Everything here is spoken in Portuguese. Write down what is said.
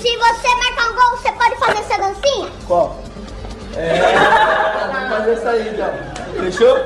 Se você marcar um gol, você pode fazer essa dancinha? Qual? É. Vamos fazer essa aí então. Fechou?